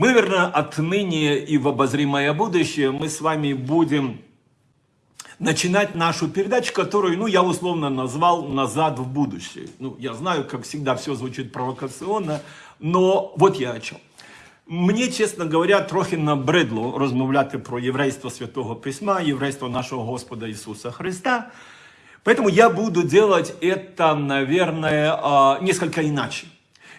Мы, наверное, отныне и в обозримое будущее мы с вами будем начинать нашу передачу, которую, ну, я условно назвал «Назад в будущее». Ну, я знаю, как всегда, все звучит провокационно, но вот я о чем. Мені, чесно говоря, трохи набридло розмовляти про єврейство Святого Письма, єврейство нашого Господа Иисуса Христа. Поэтому я буду делать это, наверное, а, несколько иначе.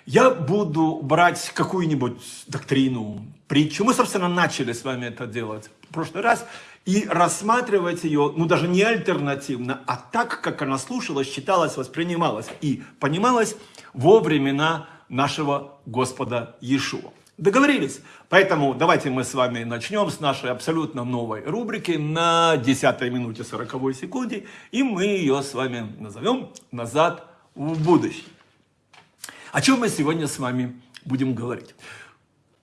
Я буду брать какую-нибудь доктрину, притчу. Мы, собственно, начали с вами это делать в прошлый раз. И рассматривать ее, ну даже не альтернативно, а так, как она слушалась, читалась, воспринималась и понималась во времена нашего Господа Иешуа. Договорились? Поэтому давайте мы с вами начнем с нашей абсолютно новой рубрики на 10 минуте 40 секунде. И мы ее с вами назовем «Назад в будущее». О чем мы сегодня с вами будем говорить?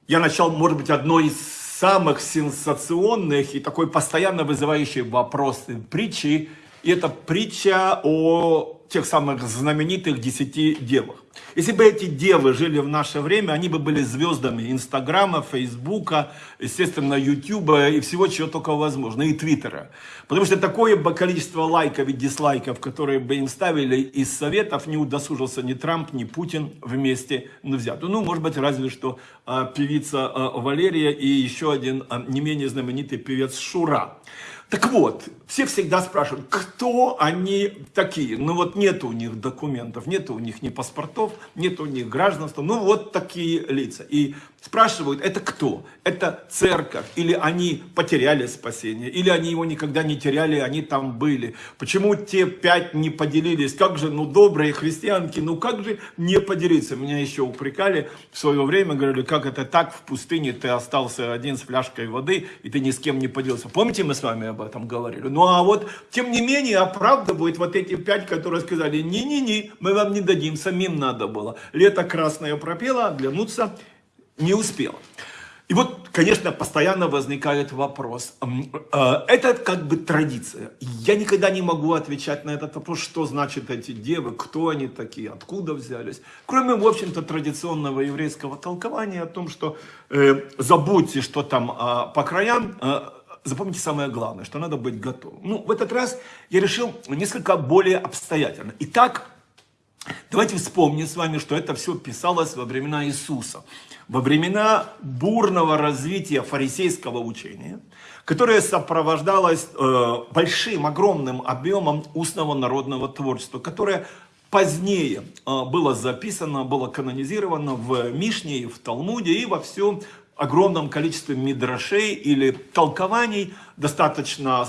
Я начал, может быть, одной из самых сенсационных и такой постоянно вызывающей вопросы притчи. И это притча о тех самых знаменитых десяти девах. Если бы эти девы жили в наше время, они бы были звездами Инстаграма, Фейсбука, естественно, Ютуба и всего, чего только возможно, и Твиттера. Потому что такое бы количество лайков и дизлайков, которые бы им ставили из советов, не удосужился ни Трамп, ни Путин вместе взят. Ну, может быть, разве что а, певица а, Валерия и еще один а, не менее знаменитый певец Шура. Так вот, все всегда спрашивают, кто они такие. Ну вот нет у них документов, нет у них ни паспортов, нет у них гражданства. Ну вот такие лица. И спрашивают, это кто? Это церковь? Или они потеряли спасение? Или они его никогда не теряли, они там были? Почему те пять не поделились? Как же, ну добрые христианки, ну как же не поделиться? Меня еще упрекали в свое время, говорили, как это так, в пустыне ты остался один с фляжкой воды, и ты ни с кем не поделился. Помните, мы с вами об этом говорили. Ну а вот, тем не менее, оправдывают вот эти пять, которые сказали, не-не-не, мы вам не дадим, самим надо было. Лето красное пропело, оглянуться не успела. И вот, конечно, постоянно возникает вопрос. Э, это как бы традиция. Я никогда не могу отвечать на этот вопрос, что значит эти девы, кто они такие, откуда взялись. Кроме, в общем-то, традиционного еврейского толкования о том, что э, забудьте, что там э, по краям, э, запомните самое главное, что надо быть готовым. Ну, в этот раз я решил несколько более обстоятельно. Итак, давайте вспомним с вами, что это все писалось во времена Иисуса. Во времена бурного развития фарисейского учения, которое сопровождалось э, большим, огромным объемом устного народного творчества, которое позднее э, было записано, было канонизировано в Мишне, в Талмуде и во всем огромном количестве мидрашей или толкований, достаточно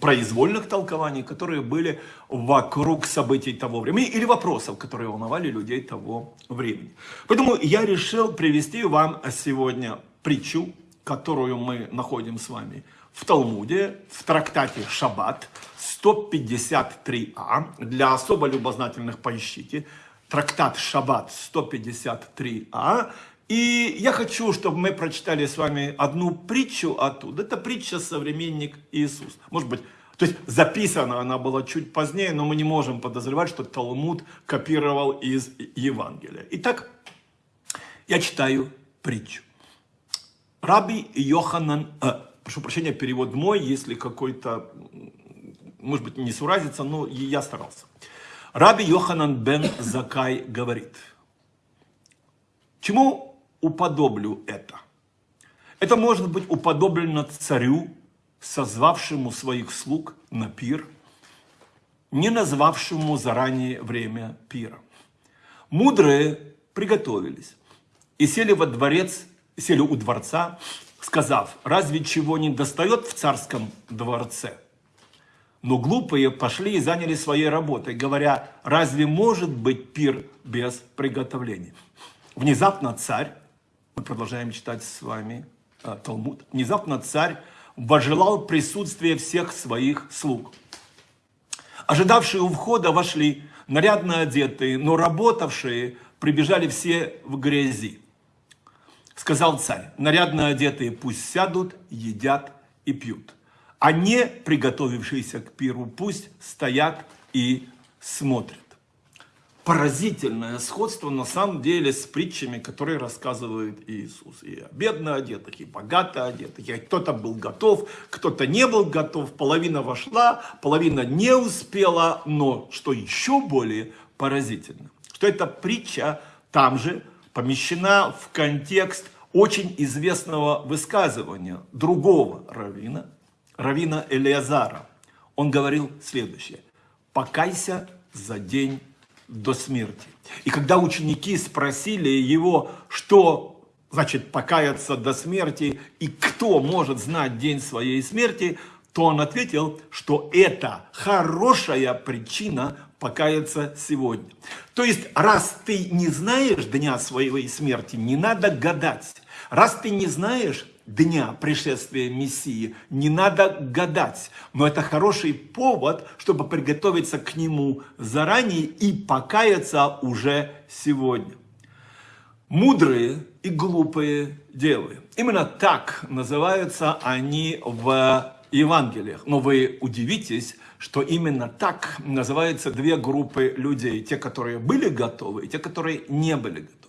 произвольных толкований, которые были вокруг событий того времени или вопросов, которые волновали людей того времени. Поэтому я решил привести вам сегодня притчу, которую мы находим с вами в Талмуде, в трактате Шаббат 153а. Для особо любознательных поищите. Трактат Шаббат 153а. И я хочу, чтобы мы прочитали с вами одну притчу оттуда. Это притча «Современник Иисус». Может быть, то есть записана она была чуть позднее, но мы не можем подозревать, что Талмуд копировал из Евангелия. Итак, я читаю притчу. Раби Йоханан, э, прошу прощения, перевод мой, если какой-то, может быть, не суразится, но я старался. Раби Йоханан бен Закай говорит, чему уподоблю это. Это может быть уподоблено царю, созвавшему своих слуг на пир, не назвавшему заранее время пира. Мудрые приготовились и сели во дворец, сели у дворца, сказав, разве чего не достает в царском дворце? Но глупые пошли и заняли своей работой, говоря, разве может быть пир без приготовления? Внезапно царь продолжаем читать с вами э, Талмуд. Внезапно царь вожелал присутствие всех своих слуг. Ожидавшие у входа вошли, нарядно одетые, но работавшие прибежали все в грязи. Сказал царь, нарядно одетые пусть сядут, едят и пьют. А не приготовившиеся к пиру пусть стоят и смотрят. Поразительное сходство на самом деле с притчами, которые рассказывает Иисус. И бедно одетых, и богато одетых. И кто-то был готов, кто-то не был готов. Половина вошла, половина не успела. Но что еще более поразительно, что эта притча там же помещена в контекст очень известного высказывания другого равина, равина Элиазара. Он говорил следующее. «Покайся за день до смерти». И когда ученики спросили его, что значит покаяться до смерти и кто может знать день своей смерти, то он ответил, что это хорошая причина покаяться сегодня. То есть, раз ты не знаешь дня своей смерти, не надо гадать. Раз ты не знаешь дня пришествия Мессии, не надо гадать. Но это хороший повод, чтобы приготовиться к нему заранее и покаяться уже сегодня. Мудрые и глупые девы. Именно так называются они в Евангелиях. Но вы удивитесь, что именно так называются две группы людей. Те, которые были готовы, и те, которые не были готовы.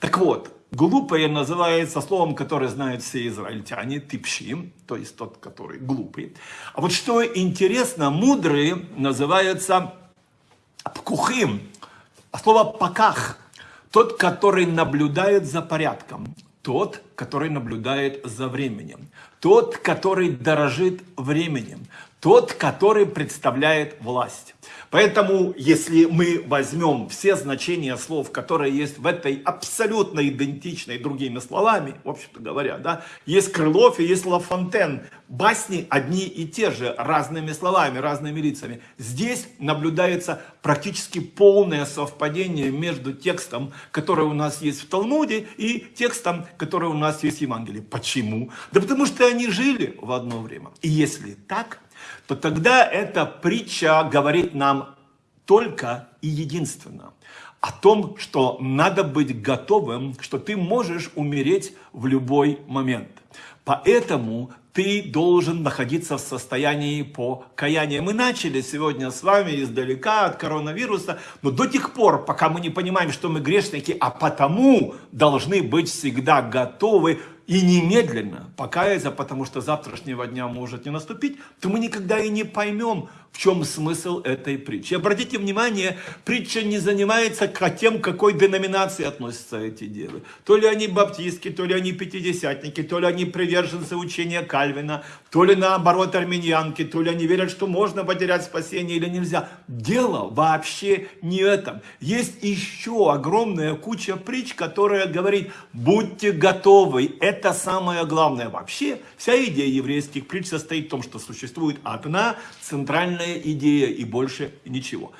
Так вот, глупые называется словом, которое знают все израильтяне, типшим, то есть тот, который глупый. А вот что интересно, мудрые называются пкухим, а слово паках, тот, который наблюдает за порядком, тот, который наблюдает за временем, тот, который дорожит временем, тот, который представляет власть. Поэтому, если мы возьмем все значения слов, которые есть в этой абсолютно идентичной другими словами, в общем-то говоря, да, есть Крылов и есть Лафонтен, басни одни и те же, разными словами, разными лицами. Здесь наблюдается практически полное совпадение между текстом, который у нас есть в Талмуде, и текстом, который у нас есть в Евангелии. Почему? Да потому что они жили в одно время. И если так, то тогда эта притча говорит нам только и единственно о том, что надо быть готовым, что ты можешь умереть в любой момент. Поэтому ты должен находиться в состоянии покаяния. Мы начали сегодня с вами издалека от коронавируса, но до тех пор, пока мы не понимаем, что мы грешники, а потому должны быть всегда готовы и немедленно покаяться, потому что завтрашнего дня может не наступить, то мы никогда и не поймем, в чем смысл этой притчи. Обратите внимание, притча не занимается тем, к какой деноминации относятся эти девы. То ли они баптистки, то ли они пятидесятники, то ли они приверженцы учения Кальвина, то ли наоборот армяньянки, то ли они верят, что можно потерять спасение или нельзя. Дело вообще не в этом. Есть еще огромная куча притч, которая говорит, будьте готовы, это самое главное. Вообще, вся идея еврейских притч состоит в том, что существует одна центральная идея и больше ничего.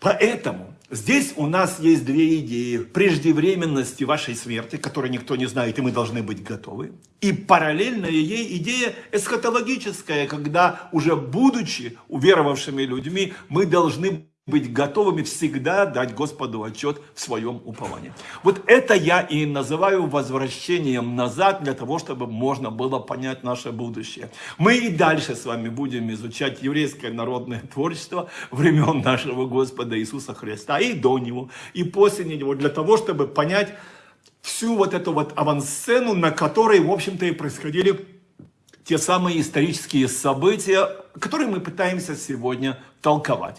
Поэтому здесь у нас есть две идеи. Преждевременности вашей смерти, которой никто не знает, и мы должны быть готовы. И параллельная ей идея эсхатологическая, когда уже будучи уверовавшими людьми, мы должны быть готовыми всегда дать Господу отчет в своем уповании. Вот это я и называю возвращением назад, для того, чтобы можно было понять наше будущее. Мы и дальше с вами будем изучать еврейское народное творчество времен нашего Господа Иисуса Христа, и до Него, и после Него, для того, чтобы понять всю вот эту вот авансцену, на которой, в общем-то, и происходили те самые исторические события, которые мы пытаемся сегодня толковать.